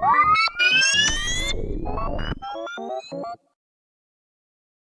you